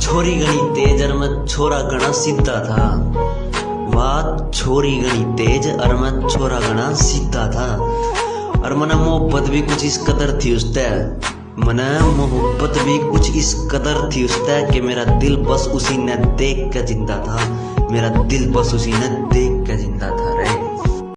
छोरी गणी तेज और मैं छोरा गणा सीधा था। बात छोरी गणी तेज और मैं छोरा गणा सीधा था। और मना मोहब्बत भी कुछ इस कदर थी उस मना मोहब्बत भी कुछ इस कदर थी उस कि मेरा दिल बस उसी ने देख कर ज़िंदा था। मेरा दिल बस उसी ने देख